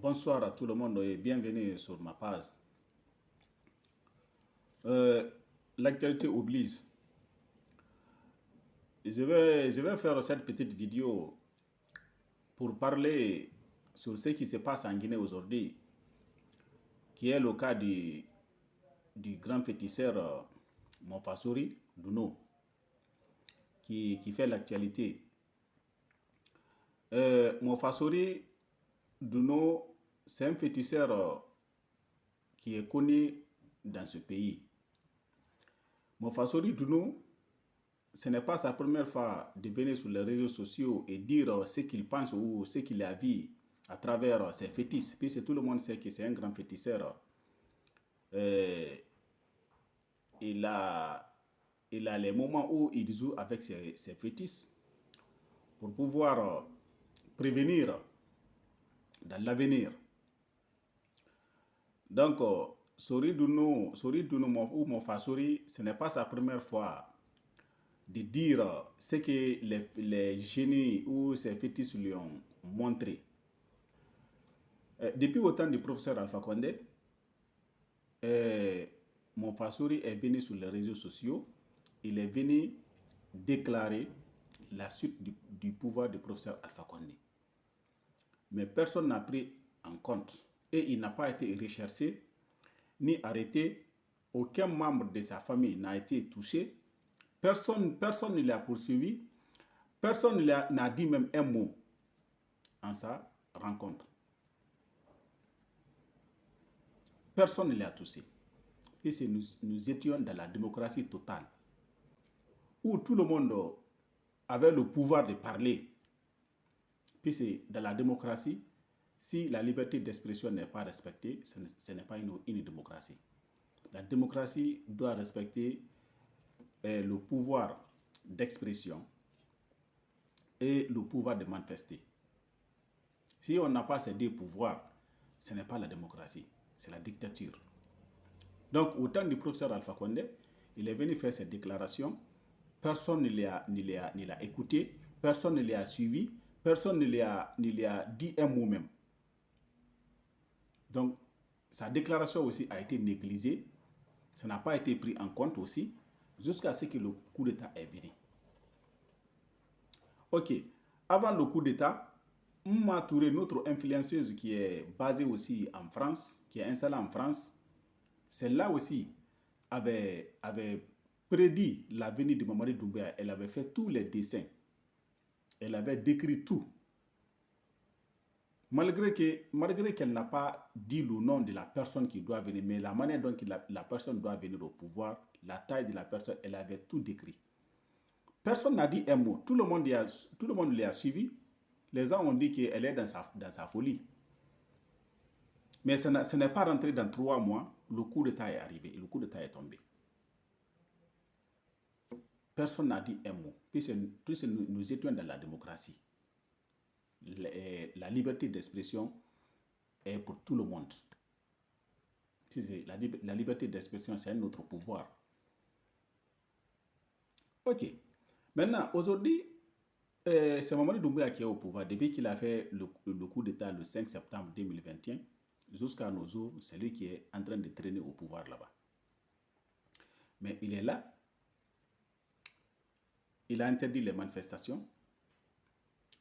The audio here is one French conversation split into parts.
bonsoir à tout le monde et bienvenue sur ma page. Euh, L'actualité oblige. Je vais, je vais faire cette petite vidéo pour parler sur ce qui se passe en Guinée aujourd'hui, qui est le cas du, du grand féticheur euh, Monfasori Duno, qui, qui fait l'actualité. Euh, Monfasori Duno, c'est un féticheur euh, qui est connu dans ce pays. Monfasori Duno, ce n'est pas sa première fois de venir sur les réseaux sociaux et dire ce qu'il pense ou ce qu'il a vu à travers ses fétiches, puisque tout le monde sait que c'est un grand féticheur. Euh, il, a, il a les moments où il joue avec ses, ses fétiches pour pouvoir prévenir dans l'avenir. Donc, Sori Duno, Sori Duno ou ce n'est pas sa première fois de dire ce que les, les génies ou ses fétiches lui ont montré. Euh, depuis au temps du professeur Alpha Condé, euh, Mofasori est venu sur les réseaux sociaux, il est venu déclarer la suite du, du pouvoir du professeur Alpha Condé. Mais personne n'a pris en compte et il n'a pas été recherché ni arrêté. Aucun membre de sa famille n'a été touché. Personne, personne ne l'a poursuivi. Personne n'a dit même un mot en sa rencontre. Personne ne l'a touché. Et nous, nous étions dans la démocratie totale, où tout le monde avait le pouvoir de parler. Puis c'est dans la démocratie, si la liberté d'expression n'est pas respectée, ce n'est pas une, démocratie. La démocratie doit respecter eh, le pouvoir d'expression et le pouvoir de manifester. Si on n'a pas ces deux pouvoirs, ce n'est pas la démocratie, c'est la dictature. Donc, au temps du professeur Alpha Condé, il est venu faire cette déclaration, personne ne l'a écouté, personne ne l'a suivi, personne ne lui a, a dit un mot même. Donc, sa déclaration aussi a été négligée. Ça n'a pas été pris en compte aussi, jusqu'à ce que le coup d'État est venu. Ok, avant le coup d'État, Mma Touré, notre influenceuse qui est basée aussi en France, qui est installée en France, celle-là aussi avait, avait prédit la venue de Mamadi Doumbouya. Elle avait fait tous les dessins. Elle avait décrit tout malgré qu'elle malgré qu'elle n'a pas dit le nom de la personne qui doit venir, mais la manière dont la, personne doit venir au pouvoir, la taille de la personne, elle avait tout décrit. Personne n'a dit un mot. Tout le monde l'a tout le monde a suivi. Les gens ont dit qu'elle est dans sa, dans sa folie. Mais ce n'est pas rentré dans trois mois. Le coup d'État est arrivé. Le coup d'État est tombé. Personne n'a dit un mot. Puisque nous, nous étions dans la démocratie la liberté d'expression est pour tout le monde. La, liberté d'expression, c'est un autre pouvoir. Ok. Maintenant, aujourd'hui, euh, c'est Mamadi Doumbouya qui est au pouvoir. Depuis qu'il a fait le, le coup d'État le 5 septembre 2021, jusqu'à nos jours, c'est lui qui est en train de traîner au pouvoir là-bas. Mais il est là. Il a interdit les manifestations.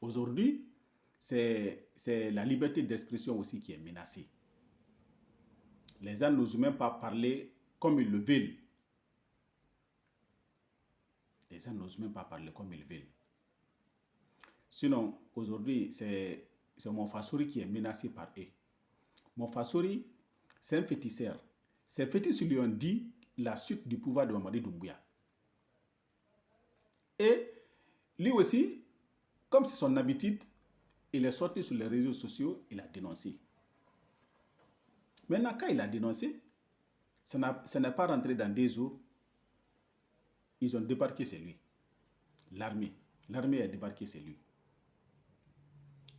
Aujourd'hui, c'est la liberté d'expression aussi qui est menacée. Les gens n'osent même pas parler comme ils le veulent. Les gens n'osent même pas parler comme ils veulent. Sinon, aujourd'hui, c'est mon Fassouri qui est menacé par eux. Mon Fassouri, c'est un féticheur. Ces fétiches lui ont dit la suite du pouvoir de Mamadi Doumbouya. Et lui aussi, comme c'est son habitude, il est sorti sur les réseaux sociaux, il a dénoncé. Maintenant, quand il a dénoncé, ça n'est pas rentré dans des jours. Ils ont débarqué c'est lui. L'armée. L'armée a débarqué c'est lui.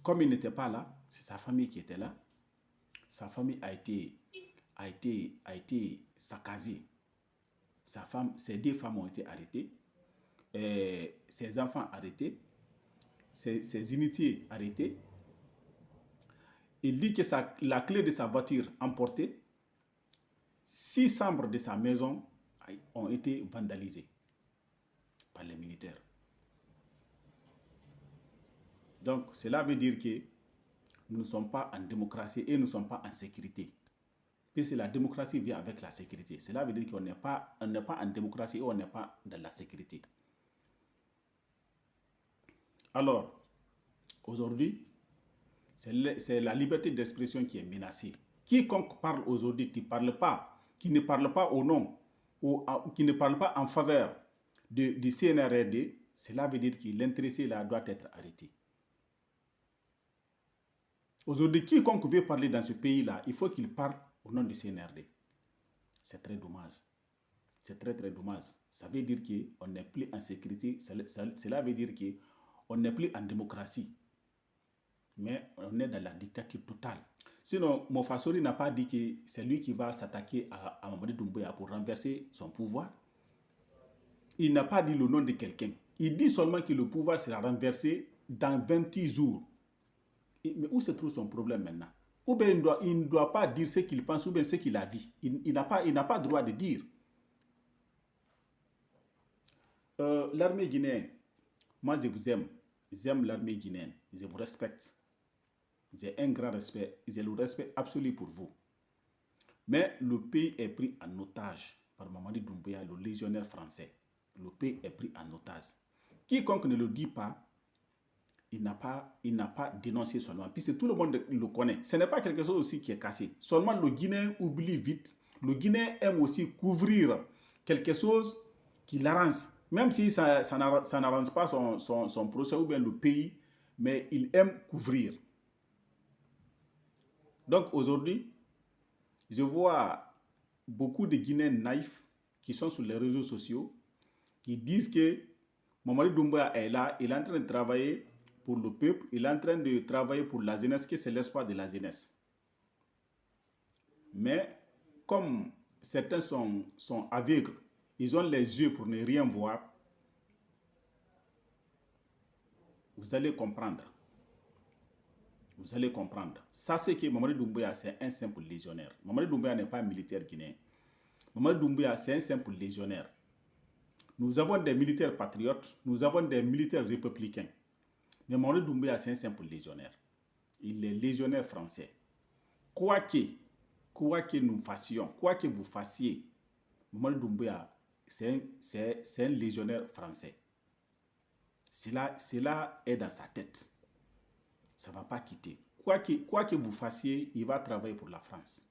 Comme il n'était pas là, c'est sa famille qui était là. Sa famille a été, a été, a été. Sa femme, ses deux femmes ont été arrêtées. Ses enfants arrêtés ses, unités arrêtées. il dit que la clé de sa voiture emportée, six chambres de sa maison ont été vandalisées par les militaires. Donc, cela veut dire que nous ne sommes pas en démocratie et nous ne sommes pas en sécurité. Puisque la démocratie vient avec la sécurité. Cela veut dire qu'on n'est pas, pas en démocratie et on n'est pas dans la sécurité. Alors, aujourd'hui, c'est la liberté d'expression qui est menacée. Quiconque parle aujourd'hui, qui, parle pas, qui ne parle pas au nom, ou qui ne parle pas en faveur du CNRD, cela veut dire que l'intéressé là doit être arrêté. Aujourd'hui, quiconque veut parler dans ce pays-là, il faut qu'il parle au nom du CNRD. C'est très dommage. C'est très très dommage. Ça veut dire qu'on n'est plus en sécurité. Cela veut dire qu'on n'est plus en démocratie. Mais on est dans la dictature totale. Sinon, Mofasori n'a pas dit que c'est lui qui va s'attaquer à, à Mamadou Doumbouya pour renverser son pouvoir. Il n'a pas dit le nom de quelqu'un. Il dit seulement que le pouvoir sera renversé dans 28 jours. Mais où se trouve son problème maintenant? Ou bien il, ne doit pas dire ce qu'il pense ou bien ce qu'il a vu. Il, n'a pas, pas droit de dire. Euh, l'armée guinéenne, moi je vous aime. J'aime l'armée guinéenne. Je vous respecte. J'ai un grand respect. J'ai le respect absolu pour vous. Mais le pays est pris en otage par Mamadi Doumbouya, le légionnaire français. Le pays est pris en otage. Quiconque ne le dit pas, il n'a pas, il n'a pas dénoncé seulement, puisque tout le monde le connaît. Ce n'est pas quelque chose aussi qui est cassé. Seulement le Guinéen oublie vite. Le Guinéen aime aussi couvrir quelque chose qui l'arrange. Même si ça, n'arrange pas son, procès ou bien le pays, mais il aime couvrir. Donc aujourd'hui, je vois beaucoup de Guinéens naïfs qui sont sur les réseaux sociaux, qui disent que Mamadou Doumbouya est là, il est en train de travailler pour le peuple, il est en train de travailler pour la jeunesse, que c'est l'espoir de la jeunesse. Mais comme certains sont aveugles, ils ont les yeux pour ne rien voir, vous allez comprendre. Vous allez comprendre. Ça, c'est que Mamadou Doumbouya, c'est un simple légionnaire. Mamadou Doumbouya n'est pas un militaire guinéen. Mamadou Doumbouya, c'est un simple légionnaire. Nous avons des militaires patriotes, nous avons des militaires républicains. Mais Mamadou Doumbouya, c'est un simple légionnaire. Il est légionnaire français. Quoi que, quoi que nous fassions, quoi que vous fassiez, Mamadou Doumbouya, c'est un, légionnaire français. Cela, cela est dans sa tête. Ça ne va pas quitter. Quoi que, quoi que vous fassiez, il va travailler pour la France.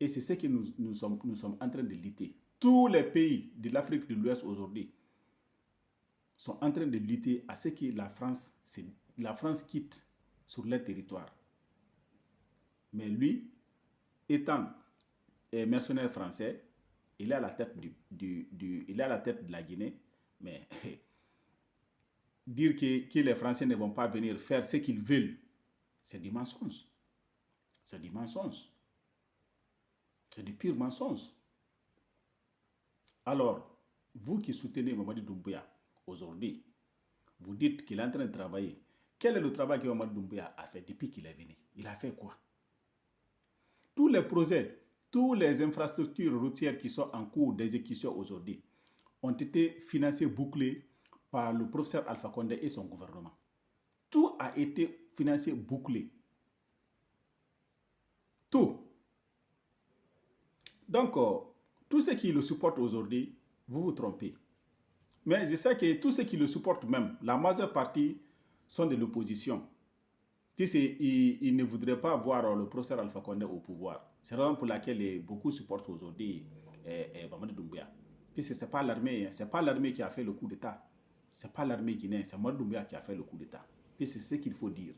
Et c'est ce que nous, nous, sommes, nous sommes en train de lutter. Tous les pays de l'Afrique de l'Ouest aujourd'hui sont en train de lutter à ce que la France, la France quitte sur leur territoire. Mais lui, étant mercenaire français, il est à la tête, de la Guinée, mais dire que, les Français ne vont pas venir faire ce qu'ils veulent, c'est du mensonge. C'est du mensonge. C'est du pur mensonge. Alors, vous qui soutenez Mamadi Doumbouya, aujourd'hui, vous dites qu'il est en train de travailler. Quel est le travail que Mamadou Doumbouya a fait depuis qu'il est venu? Il a fait quoi? Tous les projets, toutes les infrastructures routières qui sont en cours d'exécution aujourd'hui ont été financés, bouclés par le professeur Alpha Condé et son gouvernement. Tout a été financé, bouclé. Tout. Donc, euh, tous ceux qui le supportent aujourd'hui, vous vous trompez. Mais je sais que tous ceux qui le supportent même, la majeure partie sont de l'opposition. Ils, ils ne voudraient pas voir le professeur Alpha Condé au pouvoir. C'est la raison pour laquelle beaucoup supportent aujourd'hui eh, eh. Puisque ce n'est pas l'armée c'est pas l'armée qui a fait le coup d'État. Ce n'est pas l'armée guinéenne, c'est Mamadou Doumbia qui a fait le coup d'État. Puis c'est ce qu'il faut dire.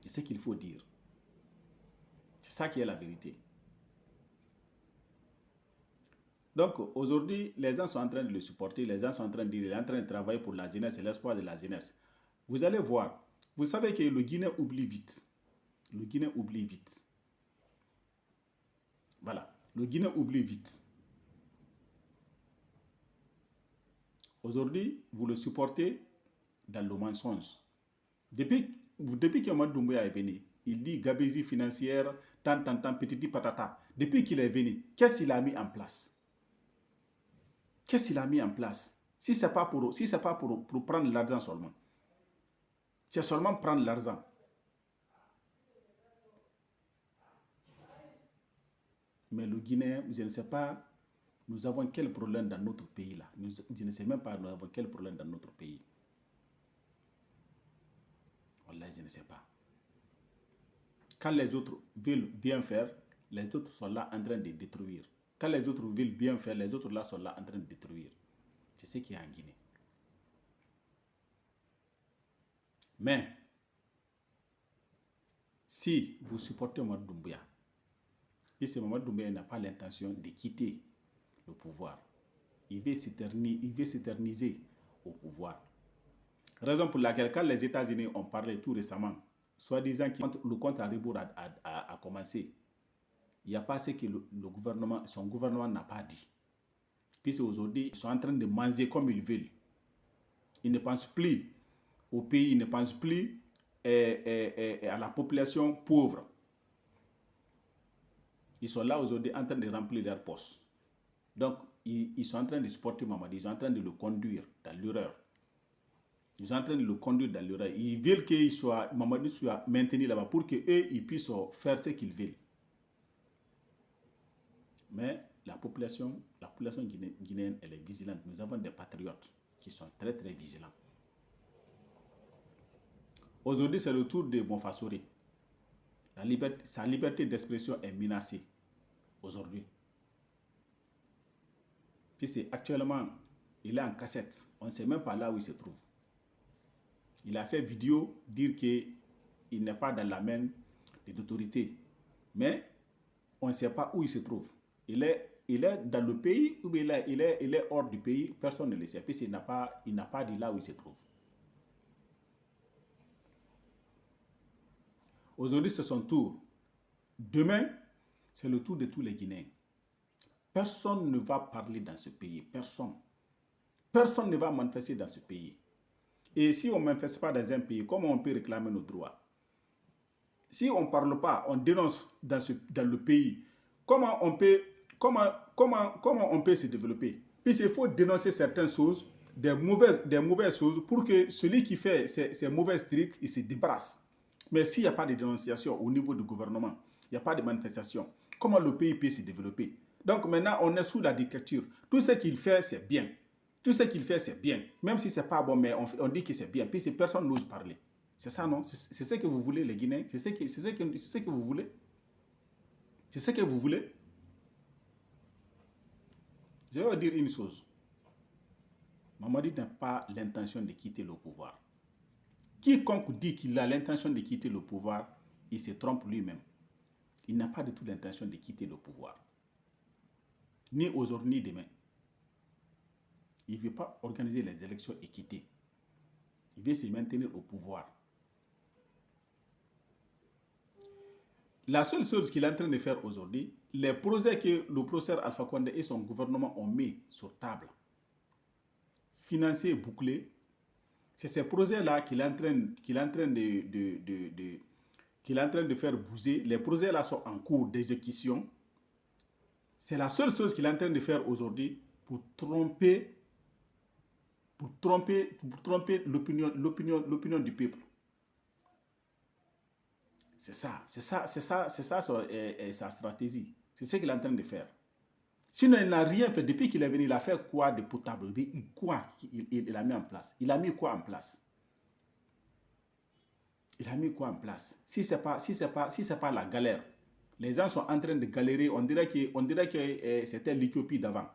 C'est ce qu'il faut dire. C'est ça qui est la vérité. Donc aujourd'hui, les gens sont en train de le supporter, les gens sont en train de dire, il est en train de travailler pour la jeunesse, c'est l'espoir de la jeunesse. Vous allez voir, vous savez que le Guinée oublie vite. Le Guinée oublie vite. Voilà, le Guinée oublie vite. Aujourd'hui, vous le supportez dans le mensonge. Depuis, depuis que Doumbouya est venu, il dit gabésie financière, tant, tant, tant, petit patata. Depuis qu'il est venu, qu'est-ce qu'il a mis en place? Qu'est-ce qu'il a mis en place? Si ce n'est pas, pour, si pas pour, pour prendre l'argent seulement. C'est seulement prendre l'argent. Mais le Guinéen, je ne sais pas, nous avons quel problème dans notre pays là. je ne sais même pas, nous avons quel problème dans notre pays. Voilà, je ne sais pas. Quand les autres veulent bien faire, les autres sont là en train de détruire. Quand les autres veulent bien faire, les autres là sont là en train de détruire. C'est ce qui est en Guinée. Mais, si vous supportez Mamadou Doumbouya, et ce Mamadou Doumbouya n'a pas l'intention de quitter le pouvoir, il veut s'éterniser au pouvoir. Raison pour laquelle, quand les États-Unis ont parlé tout récemment, soi-disant que le compte à rebours a, commencé, il n'y a pas ce que le, gouvernement, son gouvernement n'a pas dit. Puis aujourd'hui, ils sont en train de manger comme ils veulent. Ils ne pensent plus au pays, ils ne pensent plus eh, eh, eh, à la population pauvre. Ils sont là aujourd'hui en train de remplir leur poste. Donc, ils, sont en train de supporter Mamadi, ils sont en train de le conduire dans l'erreur. Ils sont en train de le conduire dans l'erreur. Ils veulent qu'il soit, Mamadou soit maintenu là-bas pour qu'eux, ils puissent faire ce qu'ils veulent. Mais la population, la population guinéenne, elle est vigilante. Nous avons des patriotes qui sont très, très vigilants. Aujourd'hui, c'est le tour de Bonfassori. Sa liberté d'expression est menacée aujourd'hui. Actuellement, il est en cassette. On ne sait même pas là où il se trouve. Il a fait vidéo dire qu'il n'est pas dans la main des autorités. Mais on ne sait pas où il se trouve. Il est, il est dans le pays ou il est, il, est, il est hors du pays, personne ne le sait. Puisqu'il n'a pas, il pas dit là où il se trouve. Aujourd'hui, c'est son tour. Demain, c'est le tour de tous les Guinéens. Personne ne va parler dans ce pays. Personne. Personne ne va manifester dans ce pays. Et si on ne manifeste pas dans un pays, comment on peut réclamer nos droits? Si on ne parle pas, on dénonce dans, le pays, comment on peut, comment, comment, comment on peut se développer? Puisqu'il faut dénoncer certaines choses, des mauvaises, des mauvaises choses, pour que celui qui fait ces, ces mauvaises trucs, il se débarrasse. Mais s'il n'y a pas de dénonciation au niveau du gouvernement, il n'y a pas de manifestation, comment le pays peut se développer? Donc maintenant, on est sous la dictature. Tout ce qu'il fait, c'est bien. Tout ce qu'il fait, c'est bien. Même si ce n'est pas bon, mais on, dit que c'est bien. Puis personne n'ose parler. C'est ça, non? C'est ce que vous voulez, les Guinéens? C'est ce, que, ce, ce que vous voulez? C'est ce que vous voulez? Je vais vous dire une chose. Mamadi n'a pas l'intention de quitter le pouvoir. Quiconque dit qu'il a l'intention de quitter le pouvoir, il se trompe lui-même. Il n'a pas du tout l'intention de quitter le pouvoir. Ni aujourd'hui, ni demain. Il ne veut pas organiser les élections équitées. Il veut se maintenir au pouvoir. La seule chose qu'il est en train de faire aujourd'hui, les projets que le professeur Alpha Condé et son gouvernement ont mis sur table, financés et bouclés, c'est ces projets-là qu'il est en train, est de, est en train de faire bouger. Les projets-là sont en cours d'exécution. C'est la seule chose qu'il est en train de faire aujourd'hui pour tromper pour tromper, pour tromper l'opinion du peuple. C'est ça, c'est ça, c'est ça, c'est ça sa, stratégie. C'est ce qu'il est en train de faire. Sinon, il n'a rien fait. Depuis qu'il est venu, il a fait quoi de potable? Quoi il, a mis en place? Il a mis quoi en place? Il a mis quoi en place? Si ce n'est pas, si pas, si pas la galère, les gens sont en train de galérer, on dirait que, que eh, c'était l'Éthiopie d'avant.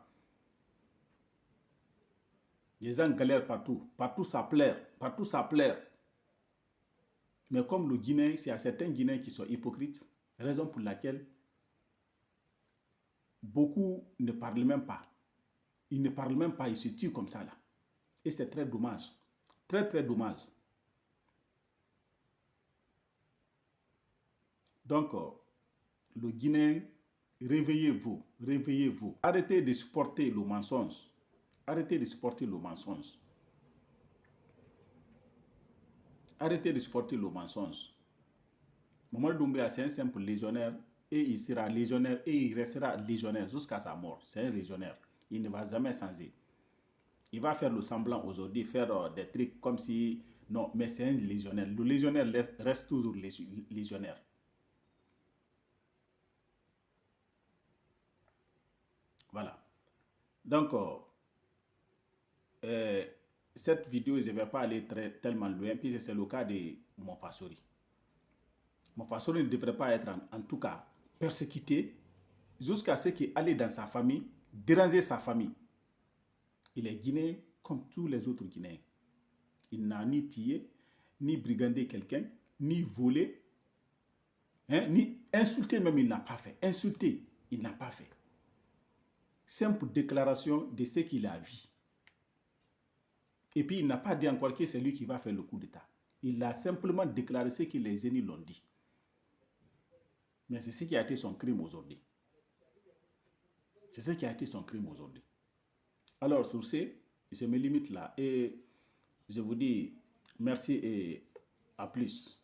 Les gens galèrent partout. Partout ça plaire. Partout ça plaire. Mais comme le Guinéen, c'est à certains Guinéens qui sont hypocrites, raison pour laquelle beaucoup ne parlent même pas. Ils ne parlent même pas, ils se tuent comme ça là. Et c'est très dommage. Très très dommage. Donc, euh, le Guinéen, réveillez-vous, réveillez-vous. Arrêtez de supporter le mensonge. Arrêtez de supporter le mensonge. Arrêtez de supporter le mensonge. Mamadou Doumbia, c'est un simple légionnaire et il sera légionnaire et il restera légionnaire jusqu'à sa mort. C'est un légionnaire. Il ne va jamais changer. Il va faire le semblant aujourd'hui, faire euh, des trucs comme si... Non, mais c'est un légionnaire. Le légionnaire reste toujours légionnaire. Voilà. Donc, euh, euh, cette vidéo, je ne vais pas aller très, tellement loin, puisque c'est le cas de mon Fasori. Mon Fasori ne devrait pas être, en, tout cas, persécuté jusqu'à ce qu'il aille dans sa famille, déranger sa famille. Il est guinéen comme tous les autres Guinéens. Il n'a ni tué, ni brigandé quelqu'un, ni volé, hein, ni insulté même, il n'a pas fait. Insulté, il n'a pas fait. Simple déclaration de ce qu'il a vu. Et puis, il n'a pas dit encore que c'est lui qui va faire le coup d'État. Il a simplement déclaré ce que les ennemis l'ont dit. Mais c'est ce qui a été son crime aujourd'hui. C'est ce qui a été son crime aujourd'hui. Alors, sur ce, je me limite là et je vous dis merci et à plus.